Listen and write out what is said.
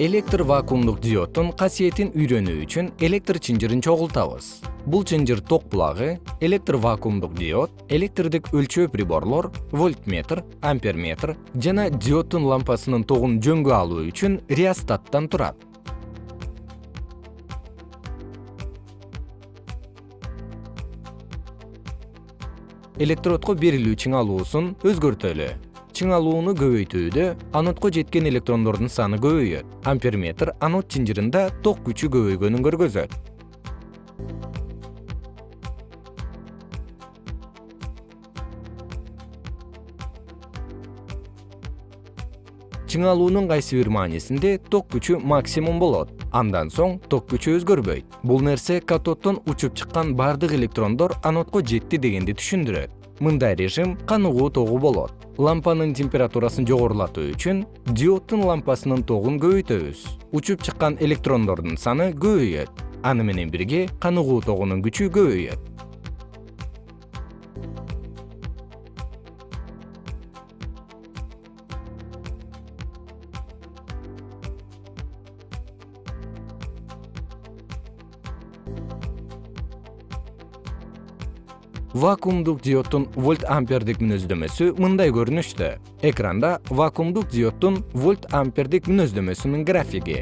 электр вакуумдук диоддун касиетин үйрөнүү үчүн электр чынжырын чогултабыз. Бул чынжыр ток булагы электр вакуумдук диод электрдик өлчөө приборлор вольтметр амперметр жана диоддун лампасынын тогун жөнгө алуу үчүн реостаттан турат. Электродко берилүү чыңалуусун өзгөртөлү чыңалууну көбөйтүүдө анодко жеткен электрондордун саны көбөйөт. Амперметр анод чынжырында ток күчү көбөйгөнүн көргөзөт. Чыңалуунун кайсы бир маанисинде ток күчү максимум болот. Андан соң ток күчү өзгөрбөйт. Бул нерсе катоддон учуп чыккан бардык электрондор анодко жетти дегенди түшүндүрөт мындай режим каныгуу тогу болот. Лампанын температурасын жогорулатуу үчүн диоддун лампасынын тогун көбөйтөбүз. Учуп чыккан электрондордун саны көбөйөт. Аны менен бирге каныгуу тогунун күчү көбөйөт вакуумдук диоддун вольт ампердик мүнөздөмөсү мындай көрүнүштө экранда вакуумдук диоддун вольт ампердик мүнөздөмөсүнүн графиги